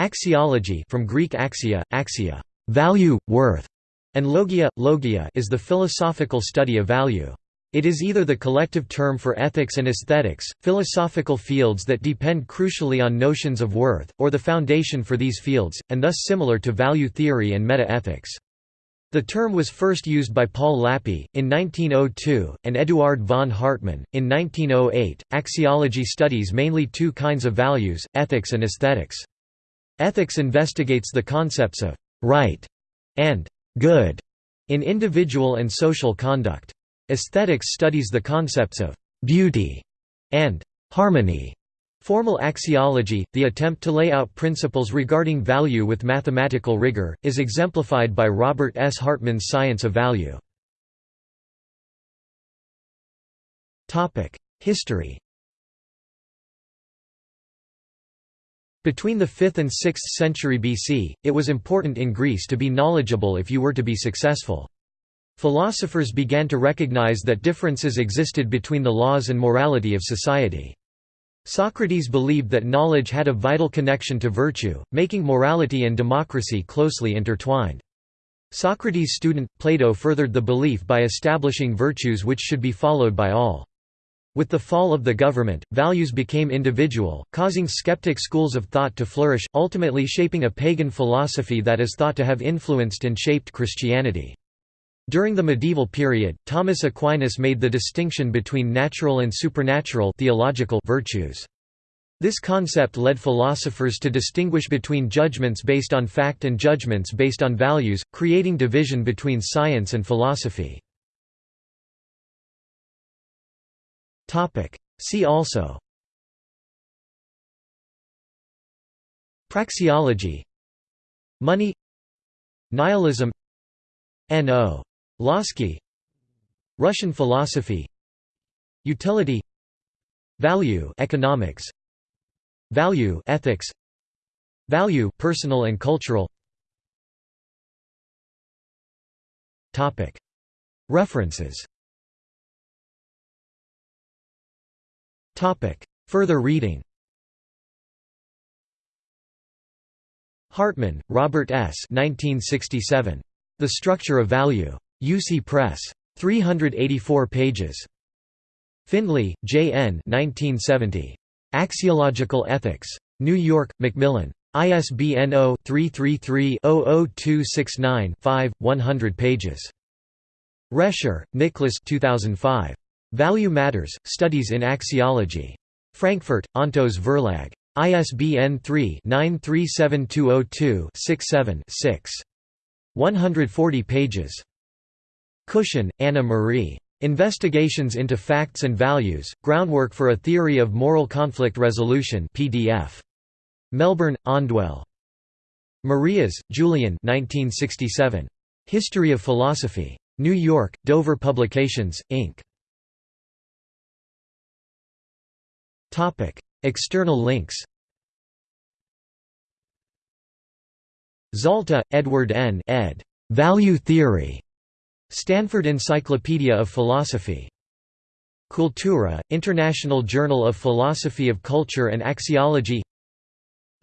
Axiology from Greek axia, axia, value, worth, and logia, logia is the philosophical study of value. It is either the collective term for ethics and aesthetics, philosophical fields that depend crucially on notions of worth, or the foundation for these fields, and thus similar to value theory and meta-ethics. The term was first used by Paul Lapie, in 1902, and Eduard von Hartmann, in 1908. Axiology studies mainly two kinds of values, ethics and aesthetics. Ethics investigates the concepts of right and good in individual and social conduct. Aesthetics studies the concepts of beauty and harmony. Formal axiology, the attempt to lay out principles regarding value with mathematical rigor, is exemplified by Robert S. Hartman's Science of Value. History Between the 5th and 6th century BC, it was important in Greece to be knowledgeable if you were to be successful. Philosophers began to recognize that differences existed between the laws and morality of society. Socrates believed that knowledge had a vital connection to virtue, making morality and democracy closely intertwined. Socrates' student, Plato furthered the belief by establishing virtues which should be followed by all. With the fall of the government, values became individual, causing skeptic schools of thought to flourish, ultimately shaping a pagan philosophy that is thought to have influenced and shaped Christianity. During the medieval period, Thomas Aquinas made the distinction between natural and supernatural theological virtues. This concept led philosophers to distinguish between judgments based on fact and judgments based on values, creating division between science and philosophy. See also. Praxeology. Money. Nihilism. N.O. Lossky Russian philosophy. Utility. Value economics. Value ethics. Value personal and cultural. Topic. References Further reading Hartman, Robert S. 1967. The Structure of Value. UC Press. 384 pages. Findlay, J. N. 1970. Axiological Ethics. New York, Macmillan. ISBN 0-333-00269-5, 100 pages. Rescher, Nicholas 2005. Value Matters, Studies in Axiology. Frankfurt, Ontos Verlag. ISBN 3-937202-67-6. 140 pages. Cushion, Anna Marie. Investigations into Facts and Values, Groundwork for a Theory of Moral Conflict Resolution PDF. Melbourne, Ondwelle. Marias, Julian 1967. History of Philosophy. New York, Dover Publications, Inc. External links Zalta, Edward N. ed. Value Theory. Stanford Encyclopedia of Philosophy. Cultura, International Journal of Philosophy of Culture and Axiology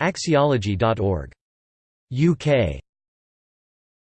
Axiology.org. UK